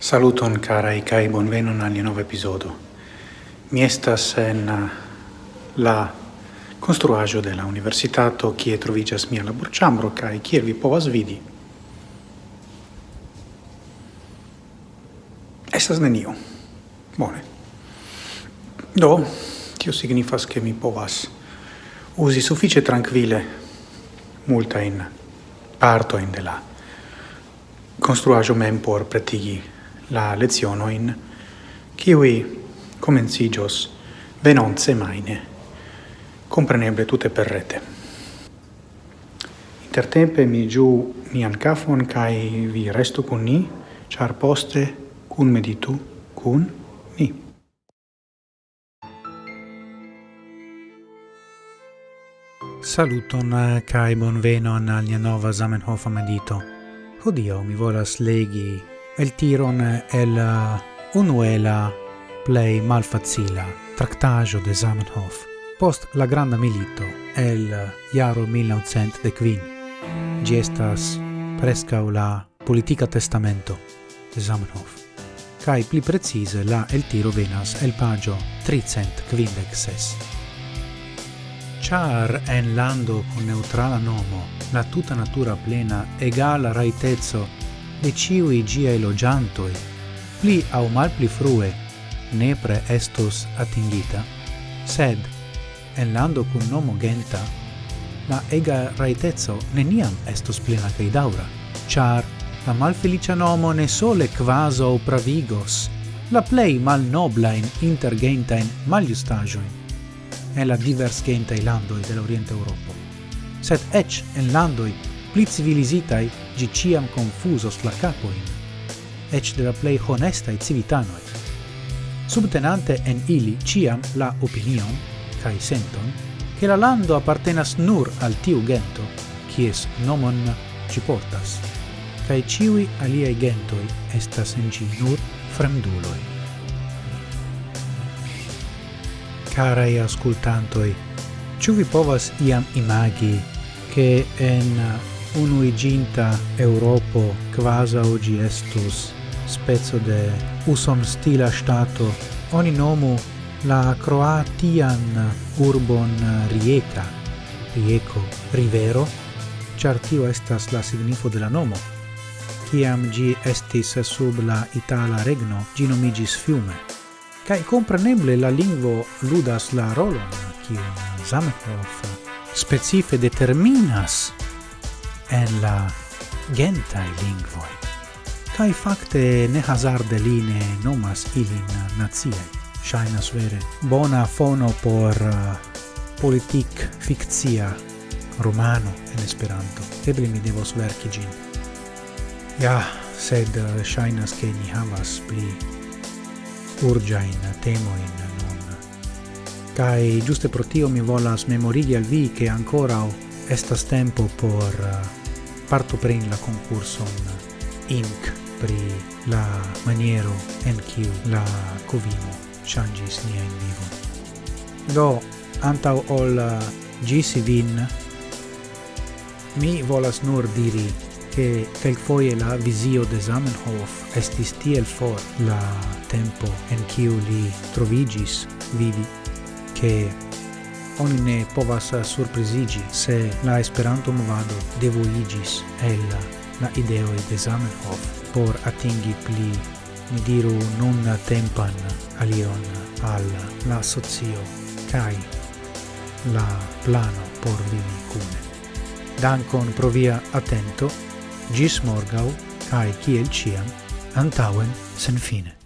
Saluton carai kai bonvenon al nova episodo. Mi estas en uh, la construajo de la universitato kie trovigas mia laborĉambro kaj kiel vi povas vidi. Estas nenio. Bone. Do, tio signifas ke mi povas uzi multa in parto in de la construajo mem por pretigi la lezionoin, kiwi comencigios venonce maine, compreneble tutte per rete. Intertempe mi giu mian cafon kai vi restu con ni, char poste cun meditu cun ni. Saluton eh, kai bonvenon al nia nova Zamenhof medito. Hodiaŭ mi volas legi el tiron el uh, unuela play malfacila tractajo de Zamenhof post la granda milito el uh, jaro de Quin gestas presca la politica testamento de Zamenhof kai pli precise la el tiro venas el pagio 356. Char en lando con neutrala nomo, la tuta natura plena egala raitezzo de ciui giai logiantoi, pli au mal pli frue, nepre estos atingita, sed, en lando cum nomo genta, la ega raitezzo neniam estos plena cae daura, char la malfelicia nomo ne sole quaso pravigos, la plei mal noblain intergentaen maliustagioin, en la divers gentae landoi dell'Oriente Europo, sed ec en landoi pli civilizitai gi ciam confusos la capoin, ec de la plei honestai civitanoi, subtenante en ili ciam la opinion, cae senton, che la lando appartenas nur al tiu gento, cies nomon ci portas, cae ciui aliei gentoi estas en ci nur fremduloi. Carai ascultantoi, ciu vi povas iam imagi che en unuiginta Europo quasi oggi estus spezzo de uson stila stato. Oni nomu la croatian urbon Rieka Rieko Rivero char tio estas la signifo de la nomo. Kiam gi estis sub la itala regno gi nomigis fiume. Kai compreneble la lingvo ludas la rolon kiu Zamenhof specife determinas en la gentai lingvoi, kai fakte ne hazarde line nomas ilin naziai. Shainas vere bona fono por uh, fikcia romano en Esperanto. Eble mi devos verki gin. Ja, sed uh, shainas ke ni havas pli urgiain temoin nun. kai giuste pro tio mi volas memorigi al vi che ancora estas tempo por uh, partopreni la concurson INC pri la maniero en kiu la covino changis nia in vivo. Do, antau ol uh, gisi vin, mi volas nur diri che quel foie la visio de Zamenhof estis tiel for la tempo en kiu li trovigis vivi che oni ne povas surprizigi se la Esperanto movado devoigis el la ideoi de Zamenhof por atingi pli, mi diru, non tempan alion al la socio kai la plano por vivi cune. Dankon pro via attento, gis morgau, kai kiel ciam, antauen sen fine.